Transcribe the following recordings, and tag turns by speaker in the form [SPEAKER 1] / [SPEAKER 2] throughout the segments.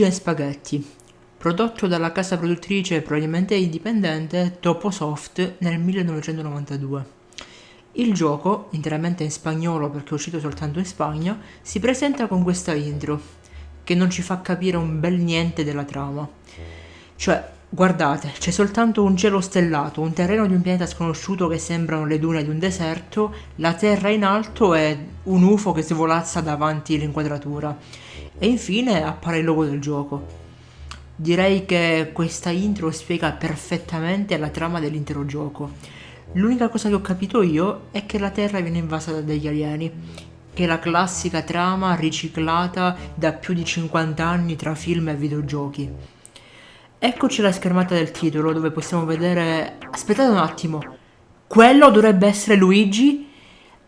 [SPEAKER 1] Luigi e Spaghetti, prodotto dalla casa produttrice probabilmente indipendente Toposoft nel 1992. Il gioco, interamente in spagnolo perché è uscito soltanto in Spagna, si presenta con questa intro, che non ci fa capire un bel niente della trama. Cioè, guardate, c'è soltanto un cielo stellato, un terreno di un pianeta sconosciuto che sembrano le dune di un deserto, la terra in alto e un UFO che svolazza davanti l'inquadratura e infine appare il logo del gioco. Direi che questa intro spiega perfettamente la trama dell'intero gioco. L'unica cosa che ho capito io è che la Terra viene invasa dagli alieni, che è la classica trama riciclata da più di 50 anni tra film e videogiochi. Eccoci la schermata del titolo dove possiamo vedere... Aspettate un attimo, quello dovrebbe essere Luigi?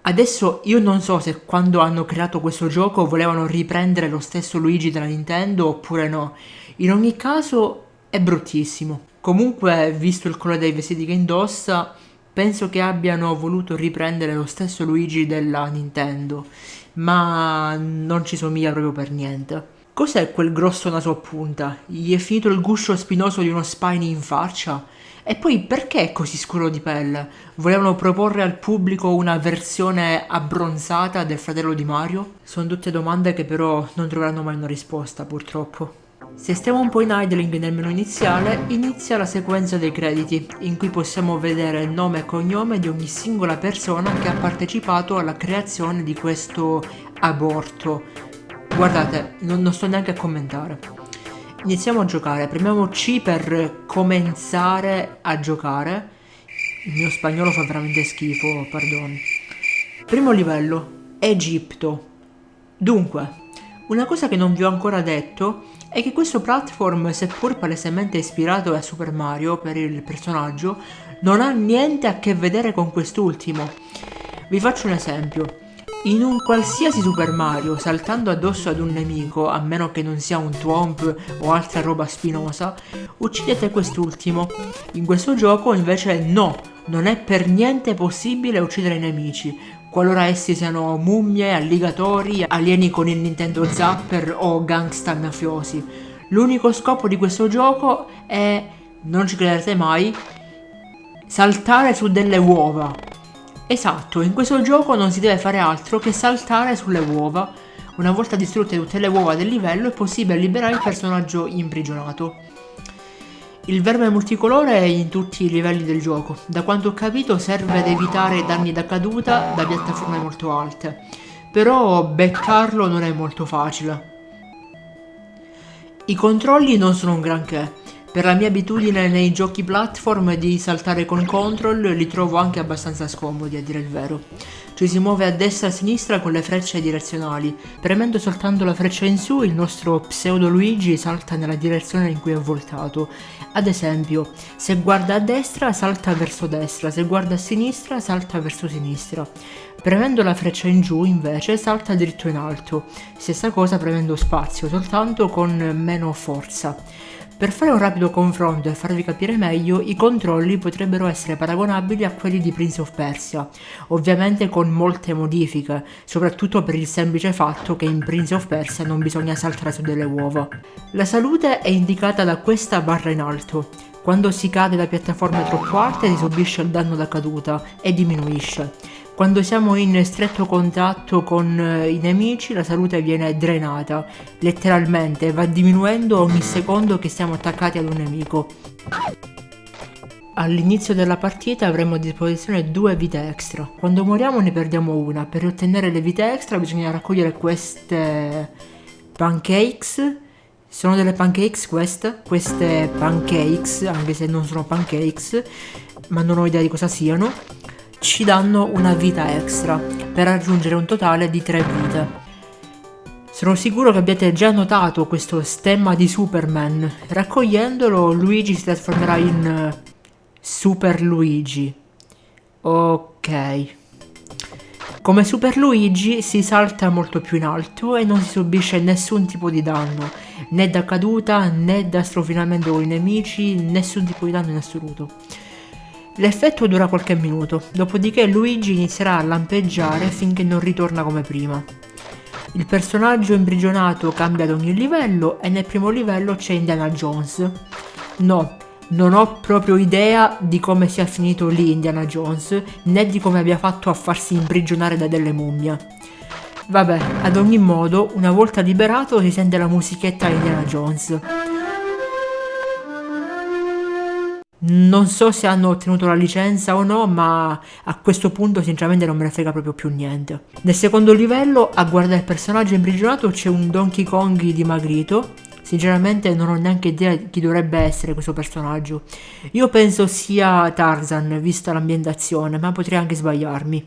[SPEAKER 1] Adesso io non so se quando hanno creato questo gioco volevano riprendere lo stesso Luigi della Nintendo oppure no. In ogni caso è bruttissimo. Comunque, visto il colore dei vestiti che indossa, penso che abbiano voluto riprendere lo stesso Luigi della Nintendo, ma non ci somiglia proprio per niente. Cos'è quel grosso naso a punta? Gli è finito il guscio spinoso di uno Spiny in faccia? E poi perché è così scuro di pelle? Volevano proporre al pubblico una versione abbronzata del fratello di Mario? Sono tutte domande che però non troveranno mai una risposta, purtroppo. Se stiamo un po' in idling nel menu iniziale, inizia la sequenza dei crediti, in cui possiamo vedere il nome e cognome di ogni singola persona che ha partecipato alla creazione di questo aborto. Guardate, non, non sto neanche a commentare. Iniziamo a giocare, premiamo C per cominciare a giocare. Il mio spagnolo fa veramente schifo, pardon. Primo livello, Egitto. Dunque, una cosa che non vi ho ancora detto è che questo platform, seppur palesemente ispirato a Super Mario per il personaggio, non ha niente a che vedere con quest'ultimo. Vi faccio un esempio. In un qualsiasi Super Mario, saltando addosso ad un nemico, a meno che non sia un Twomp o altra roba spinosa, uccidete quest'ultimo. In questo gioco invece no, non è per niente possibile uccidere i nemici, qualora essi siano mummie, alligatori, alieni con il Nintendo Zapper o gangsta mafiosi. L'unico scopo di questo gioco è, non ci crederete mai, saltare su delle uova. Esatto, in questo gioco non si deve fare altro che saltare sulle uova. Una volta distrutte tutte le uova del livello è possibile liberare il personaggio imprigionato. Il verme multicolore è in tutti i livelli del gioco. Da quanto ho capito serve ad evitare danni da caduta da piattaforme molto alte. Però beccarlo non è molto facile. I controlli non sono un granché. Per la mia abitudine nei giochi platform di saltare con control li trovo anche abbastanza scomodi a dire il vero. Ci si muove a destra e a sinistra con le frecce direzionali. Premendo soltanto la freccia in su il nostro pseudo Luigi salta nella direzione in cui è voltato. Ad esempio, se guarda a destra salta verso destra, se guarda a sinistra salta verso sinistra. Premendo la freccia in giù invece salta dritto in alto. Stessa cosa premendo spazio, soltanto con meno forza. Per fare un rapido confronto e farvi capire meglio, i controlli potrebbero essere paragonabili a quelli di Prince of Persia, ovviamente con molte modifiche, soprattutto per il semplice fatto che in Prince of Persia non bisogna saltare su delle uova. La salute è indicata da questa barra in alto. Quando si cade da piattaforme troppo alte si subisce il danno da caduta e diminuisce. Quando siamo in stretto contatto con eh, i nemici la salute viene drenata, letteralmente, va diminuendo ogni secondo che siamo attaccati ad un nemico. All'inizio della partita avremo a disposizione due vite extra. Quando moriamo ne perdiamo una. Per ottenere le vite extra bisogna raccogliere queste pancakes. Sono delle pancakes queste? Queste pancakes, anche se non sono pancakes, ma non ho idea di cosa siano ci danno una vita extra per raggiungere un totale di 3 vite. Sono sicuro che abbiate già notato questo stemma di Superman. Raccogliendolo Luigi si trasformerà in eh, Super Luigi. Ok. Come Super Luigi si salta molto più in alto e non si subisce nessun tipo di danno, né da caduta né da strofinamento con i nemici, nessun tipo di danno in assoluto. L'effetto dura qualche minuto, dopodiché Luigi inizierà a lampeggiare finché non ritorna come prima. Il personaggio imprigionato cambia ad ogni livello e nel primo livello c'è Indiana Jones. No, non ho proprio idea di come sia finito lì Indiana Jones, né di come abbia fatto a farsi imprigionare da delle mummie. Vabbè, ad ogni modo, una volta liberato si sente la musichetta Indiana Jones. Non so se hanno ottenuto la licenza o no, ma a questo punto sinceramente non me ne frega proprio più niente. Nel secondo livello, a guardare il personaggio imprigionato, c'è un Donkey Kong dimagrito. Sinceramente non ho neanche idea di chi dovrebbe essere questo personaggio. Io penso sia Tarzan, vista l'ambientazione, ma potrei anche sbagliarmi.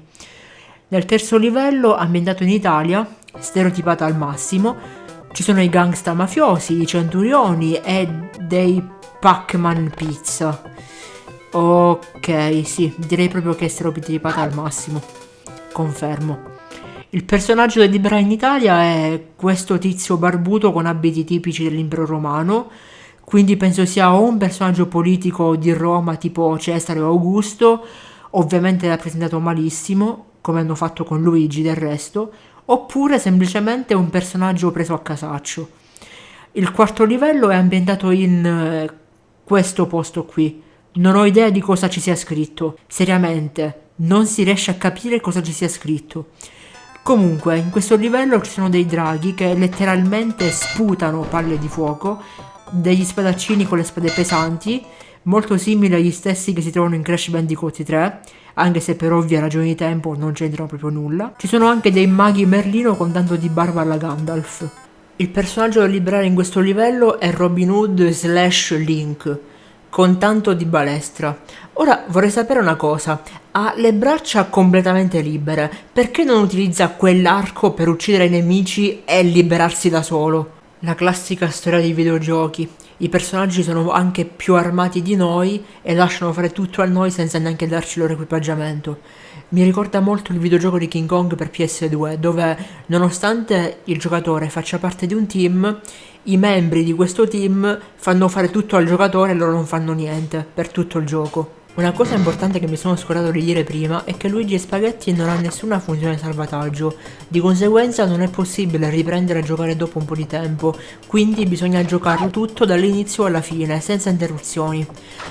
[SPEAKER 1] Nel terzo livello, ambientato in Italia, stereotipata al massimo, ci sono i gangsta mafiosi, i centurioni e dei Pac-Man Pizza. Ok, sì, direi proprio che è stereotipata al massimo. Confermo. Il personaggio da libera in Italia è questo tizio barbuto con abiti tipici dell'impero romano, quindi penso sia o un personaggio politico di Roma tipo Cesare o Augusto, ovviamente rappresentato malissimo, come hanno fatto con Luigi del resto, oppure semplicemente un personaggio preso a casaccio. Il quarto livello è ambientato in eh, questo posto qui. Non ho idea di cosa ci sia scritto. Seriamente, non si riesce a capire cosa ci sia scritto. Comunque, in questo livello ci sono dei draghi che letteralmente sputano palle di fuoco, degli spadaccini con le spade pesanti, molto simili agli stessi che si trovano in Crash Bandicoot 3, anche se per ovvie ragioni di tempo non c'entrano proprio nulla. Ci sono anche dei maghi Merlino con tanto di barba alla Gandalf. Il personaggio da liberare in questo livello è Robin Hood slash Link, con tanto di balestra. Ora vorrei sapere una cosa, ha le braccia completamente libere, perché non utilizza quell'arco per uccidere i nemici e liberarsi da solo? La classica storia dei videogiochi, i personaggi sono anche più armati di noi e lasciano fare tutto a noi senza neanche darci il loro equipaggiamento. Mi ricorda molto il videogioco di King Kong per PS2, dove nonostante il giocatore faccia parte di un team, i membri di questo team fanno fare tutto al giocatore e loro non fanno niente per tutto il gioco. Una cosa importante che mi sono scordato di dire prima è che Luigi Spaghetti non ha nessuna funzione salvataggio, di conseguenza non è possibile riprendere a giocare dopo un po' di tempo, quindi bisogna giocarlo tutto dall'inizio alla fine, senza interruzioni.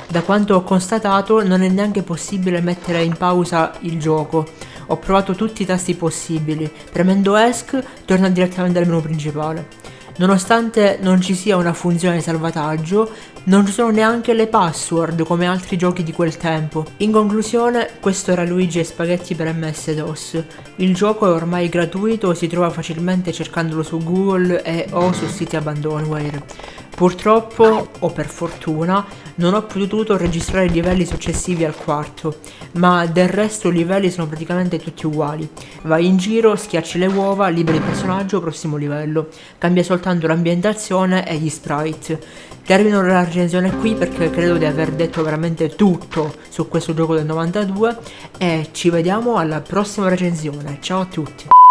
[SPEAKER 1] Da quanto ho constatato non è neanche possibile mettere in pausa il gioco, ho provato tutti i tasti possibili, premendo ESC torna direttamente al menu principale. Nonostante non ci sia una funzione salvataggio, non ci sono neanche le password come altri giochi di quel tempo. In conclusione, questo era Luigi e Spaghetti per MS-DOS. Il gioco è ormai gratuito si trova facilmente cercandolo su Google e o su siti abandonware. Purtroppo, o per fortuna, non ho potuto registrare livelli successivi al quarto, ma del resto i livelli sono praticamente tutti uguali. Vai in giro, schiacci le uova, liberi il personaggio, prossimo livello. Cambia soltanto l'ambientazione e gli sprite. Termino la recensione qui perché credo di aver detto veramente tutto su questo gioco del 92 e ci vediamo alla prossima recensione. Ciao a tutti!